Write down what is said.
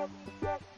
Jack, Jack.